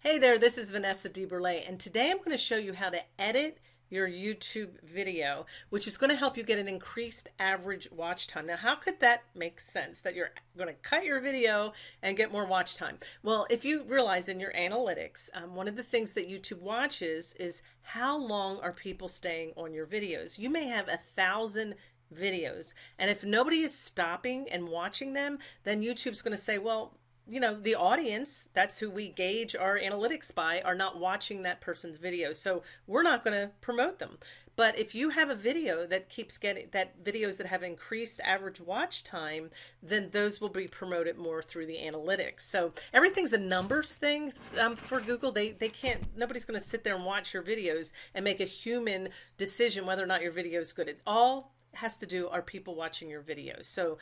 Hey there, this is Vanessa DeBurle, and today I'm going to show you how to edit your YouTube video, which is going to help you get an increased average watch time. Now, how could that make sense that you're going to cut your video and get more watch time? Well, if you realize in your analytics, um, one of the things that YouTube watches is how long are people staying on your videos. You may have a thousand videos, and if nobody is stopping and watching them, then YouTube's going to say, well, you know, the audience, that's who we gauge our analytics by, are not watching that person's video. So we're not going to promote them. But if you have a video that keeps getting that videos that have increased average watch time, then those will be promoted more through the analytics. So everything's a numbers thing um, for Google. They, they can't, nobody's going to sit there and watch your videos and make a human decision whether or not your video is good. It all has to do are people watching your videos. So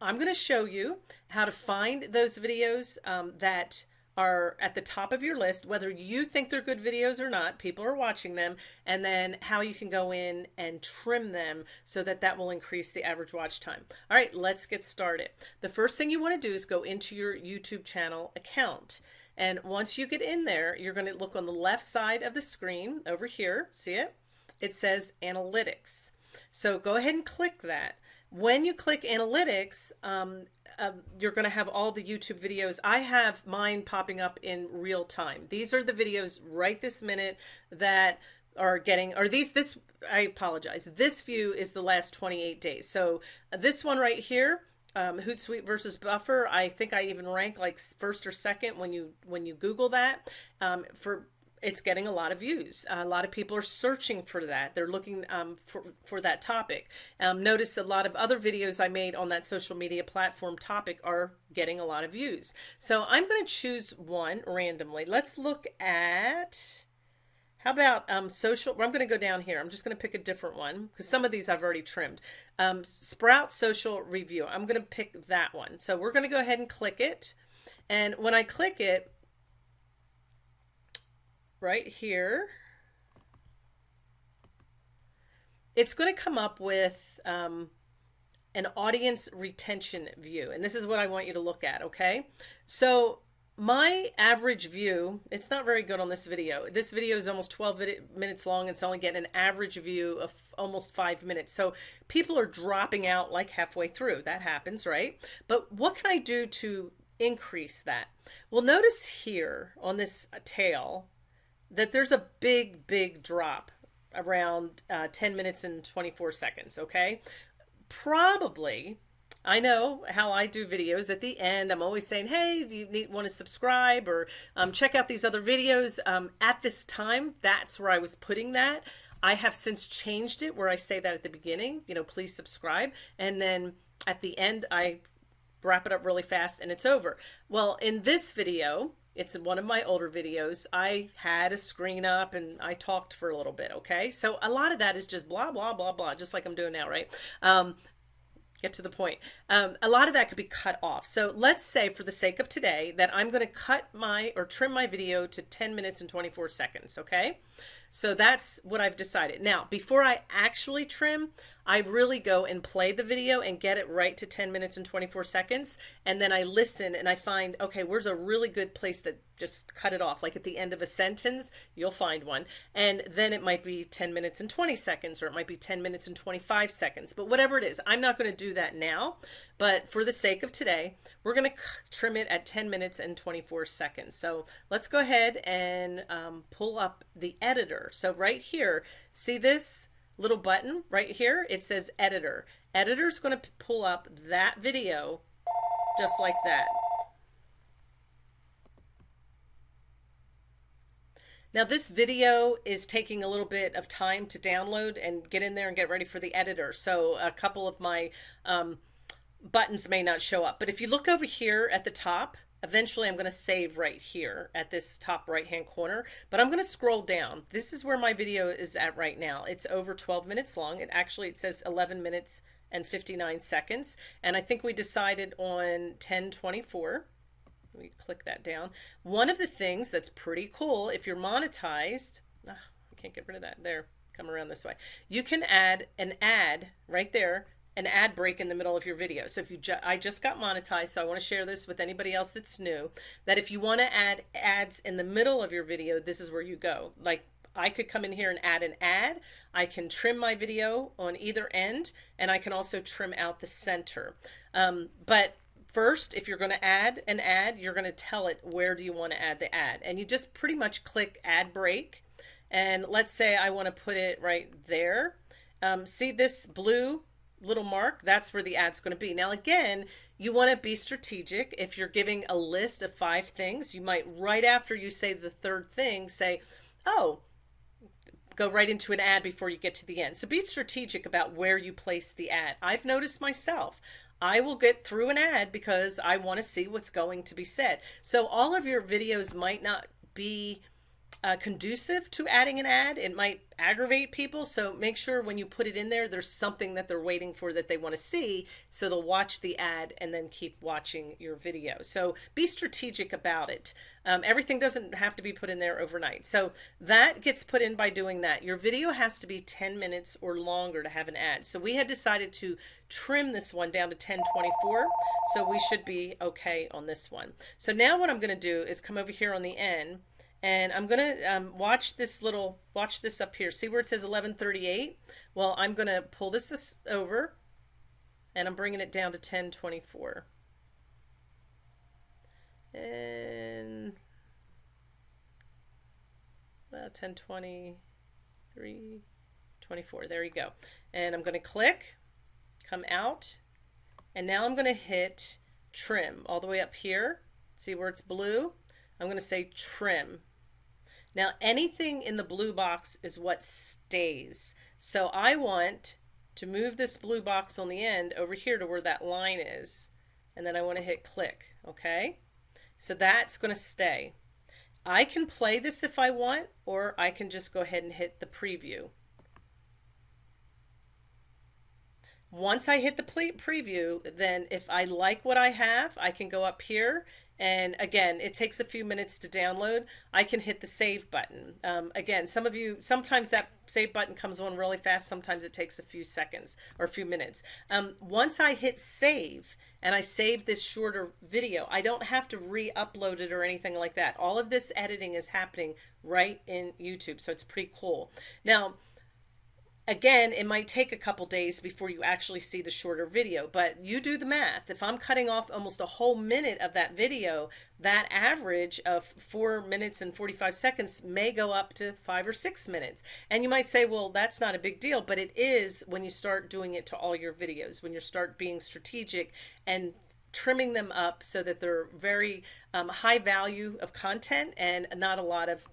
I'm going to show you how to find those videos um, that are at the top of your list, whether you think they're good videos or not, people are watching them, and then how you can go in and trim them so that that will increase the average watch time. All right, let's get started. The first thing you want to do is go into your YouTube channel account. And once you get in there, you're going to look on the left side of the screen over here. See it? It says analytics. So go ahead and click that. When you click analytics, um, uh, you're going to have all the YouTube videos. I have mine popping up in real time. These are the videos right this minute that are getting, or these, this, I apologize. This view is the last 28 days. So this one right here, um, Hootsuite versus Buffer. I think I even rank like first or second when you when you Google that um, for it's getting a lot of views. a lot of people are searching for that. They're looking um, for, for that topic. Um, notice a lot of other videos I made on that social media platform topic are getting a lot of views. So I'm going to choose one randomly. Let's look at, how about um, social, I'm going to go down here. I'm just going to pick a different one because some of these I've already trimmed. Um, Sprout Social Review. I'm going to pick that one. So we're going to go ahead and click it. And when I click it, right here, it's going to come up with um, an audience retention view. And this is what I want you to look at, okay? So my average view, it's not very good on this video. This video is almost 12 minutes long. And it's only getting an average view of almost five minutes. So people are dropping out like halfway through. That happens, right? But what can I do to increase that? Well, notice here on this tail, that there's a big, big drop around uh, 10 minutes and 24 seconds, okay? Probably, I know how I do videos at the end. I'm always saying, hey, do you need, want to subscribe or um, check out these other videos? Um, at this time, that's where I was putting that. I have since changed it where I say that at the beginning, you know, please subscribe. And then at the end, I wrap it up really fast and it's over. Well, in this video, it's one of my older videos. I had a screen up and I talked for a little bit, okay? So a lot of that is just blah, blah, blah, blah, just like I'm doing now, right? Um, get to the point. Um, a lot of that could be cut off. So let's say for the sake of today that I'm going to cut my or trim my video to 10 minutes and 24 seconds, okay? So that's what I've decided. Now, before I actually trim, I really go and play the video and get it right to 10 minutes and 24 seconds. And then I listen and I find, okay, where's a really good place to just cut it off? Like at the end of a sentence, you'll find one. And then it might be 10 minutes and 20 seconds, or it might be 10 minutes and 25 seconds. But whatever it is, I'm not going to do that now. But for the sake of today, we're going to trim it at 10 minutes and 24 seconds. So let's go ahead and um, pull up the editor. So right here, see this? Little button right here, it says editor. Editor's going to pull up that video just like that. Now this video is taking a little bit of time to download and get in there and get ready for the editor. So a couple of my um, buttons may not show up. But if you look over here at the top, Eventually I'm going to save right here at this top right hand corner, but I'm going to scroll down. This is where my video is at right now. It's over 12 minutes long. It actually, it says 11 minutes and 59 seconds. And I think we decided on 1024. We click that down. One of the things that's pretty cool, if you're monetized, oh, I can't get rid of that there, come around this way. You can add an ad right there an ad break in the middle of your video. So if you, ju I just got monetized, so I want to share this with anybody else that's new, that if you want to add ads in the middle of your video, this is where you go. Like I could come in here and add an ad. I can trim my video on either end, and I can also trim out the center. Um, but first, if you're going to add an ad, you're going to tell it where do you want to add the ad. And you just pretty much click add break. And let's say I want to put it right there. Um, see this blue little mark? That's where the ad's going to be. Now, again, you want to be strategic. If you're giving a list of five things, you might, right after you say the third thing, say, oh, go right into an ad before you get to the end. So be strategic about where you place the ad. I've noticed myself. I will get through an ad because I want to see what's going to be said. So all of your videos might not be uh, conducive to adding an ad. It might aggravate people. So make sure when you put it in there, there's something that they're waiting for that they want to see. So they'll watch the ad and then keep watching your video. So be strategic about it. Um, everything doesn't have to be put in there overnight. So that gets put in by doing that. Your video has to be 10 minutes or longer to have an ad. So we had decided to trim this one down to 1024. So we should be okay on this one. So now what I'm going to do is come over here on the end and I'm gonna um, watch this little watch this up here. See where it says 1138 well I'm gonna pull this over and I'm bringing it down to 1024 and well, 1023 24 there you go. And I'm gonna click come out and now I'm gonna hit trim all the way up here. See where it's blue I'm going to say trim. Now anything in the blue box is what stays. So I want to move this blue box on the end over here to where that line is. And then I want to hit click. Okay. So that's going to stay. I can play this if I want, or I can just go ahead and hit the preview. Once I hit the preview, then if I like what I have, I can go up here and again, it takes a few minutes to download. I can hit the save button. Um, again, some of you, sometimes that save button comes on really fast. Sometimes it takes a few seconds or a few minutes. Um, once I hit save and I save this shorter video, I don't have to re-upload it or anything like that. All of this editing is happening right in YouTube. So it's pretty cool. Now, again, it might take a couple days before you actually see the shorter video, but you do the math. If I'm cutting off almost a whole minute of that video, that average of four minutes and 45 seconds may go up to five or six minutes. And you might say, well, that's not a big deal, but it is when you start doing it to all your videos, when you start being strategic and trimming them up so that they're very um, high value of content and not a lot of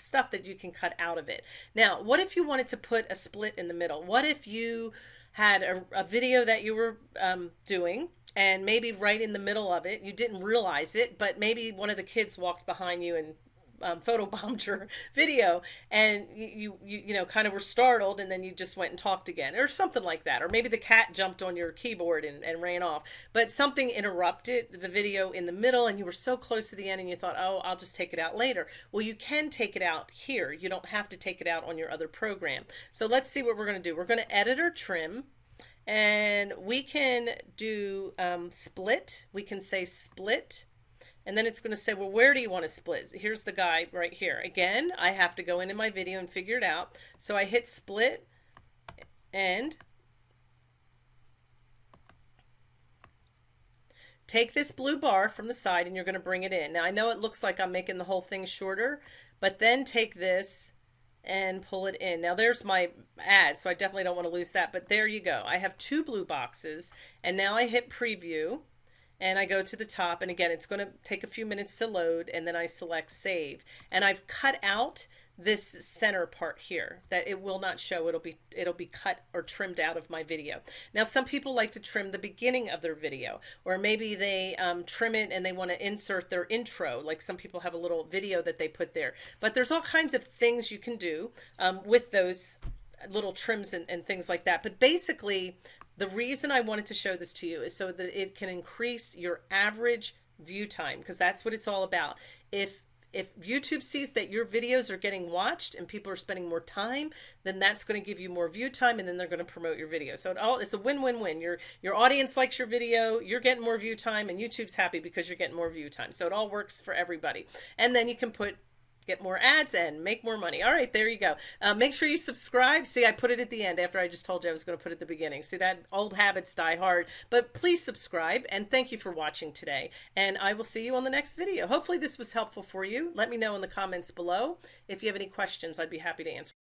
stuff that you can cut out of it. Now, what if you wanted to put a split in the middle? What if you had a, a video that you were um, doing and maybe right in the middle of it, you didn't realize it, but maybe one of the kids walked behind you and um, photobombed your video and you, you you know kind of were startled and then you just went and talked again or something like that or maybe the cat jumped on your keyboard and, and ran off but something interrupted the video in the middle and you were so close to the end and you thought oh I'll just take it out later. Well you can take it out here. You don't have to take it out on your other program. So let's see what we're going to do. We're going to edit or trim and we can do um, split. We can say split and then it's going to say, well, where do you want to split? Here's the guy right here. Again, I have to go into my video and figure it out. So I hit split and take this blue bar from the side and you're going to bring it in. Now I know it looks like I'm making the whole thing shorter, but then take this and pull it in. Now there's my ad, so I definitely don't want to lose that, but there you go. I have two blue boxes and now I hit preview and I go to the top and again it's going to take a few minutes to load and then I select save. And I've cut out this center part here that it will not show. It'll be it'll be cut or trimmed out of my video. Now some people like to trim the beginning of their video or maybe they um, trim it and they want to insert their intro like some people have a little video that they put there. But there's all kinds of things you can do um, with those little trims and, and things like that. But basically the reason I wanted to show this to you is so that it can increase your average view time because that's what it's all about. If if YouTube sees that your videos are getting watched and people are spending more time, then that's going to give you more view time and then they're going to promote your video. So it all it's a win-win-win. Your your audience likes your video, you're getting more view time and YouTube's happy because you're getting more view time. So it all works for everybody. And then you can put get more ads and make more money. All right, there you go. Uh, make sure you subscribe. See, I put it at the end after I just told you I was going to put it at the beginning. See, that old habits die hard. But please subscribe and thank you for watching today. And I will see you on the next video. Hopefully this was helpful for you. Let me know in the comments below. If you have any questions, I'd be happy to answer.